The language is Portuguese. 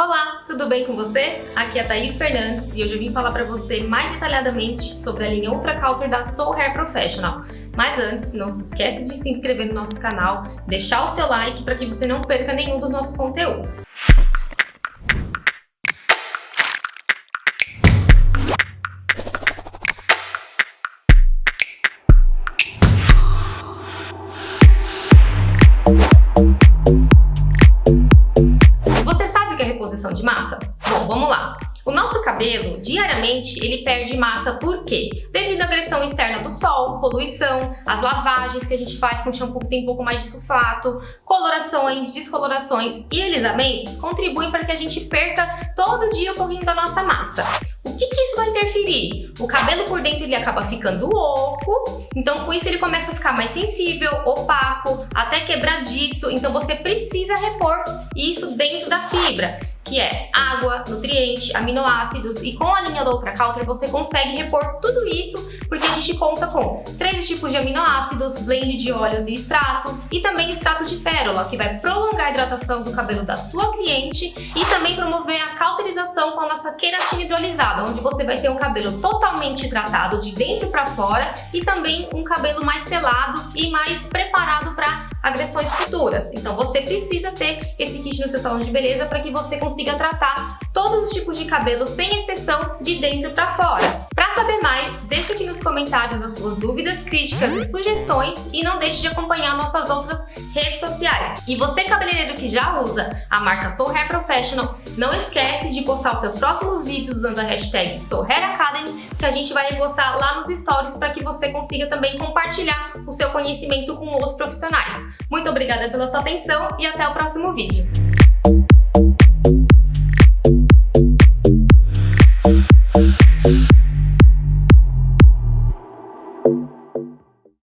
Olá, tudo bem com você? Aqui é a Thaís Fernandes e hoje eu vim falar para você mais detalhadamente sobre a linha Ultra Counter da Soul Hair Professional. Mas antes, não se esqueça de se inscrever no nosso canal, deixar o seu like para que você não perca nenhum dos nossos conteúdos. O nosso cabelo, diariamente, ele perde massa por quê? Devido à agressão externa do sol, poluição, as lavagens que a gente faz com shampoo que tem um pouco mais de sulfato, colorações, descolorações e alisamentos contribuem para que a gente perca todo dia um pouquinho da nossa massa. O que, que isso vai interferir? O cabelo por dentro ele acaba ficando oco, então com isso ele começa a ficar mais sensível, opaco, até quebradiço, então você precisa repor isso dentro da fibra que é água, nutriente, aminoácidos e com a linha do Ultra você consegue repor tudo isso porque a gente conta com três tipos de aminoácidos, blend de óleos e extratos e também extrato de pérola que vai prolongar a hidratação do cabelo da sua cliente e também promover a cauterização com a nossa queratina hidrolisada, onde você vai ter um cabelo totalmente hidratado de dentro para fora e também um cabelo mais selado e mais preparado para agressões futuras. Então você precisa ter esse kit no seu salão de beleza para que você consiga tratar todos os tipos de cabelo, sem exceção, de dentro para fora. Para saber mais, deixa aqui nos comentários as suas dúvidas, críticas e sugestões e não deixe de acompanhar nossas outras redes sociais. E você, cabeleireiro que já usa a marca Soul Hair Professional, não esquece de postar os seus próximos vídeos usando a hashtag Soul Hair Academy, que a gente vai postar lá nos stories para que você consiga também compartilhar o seu conhecimento com os profissionais. Muito obrigada pela sua atenção e até o próximo vídeo.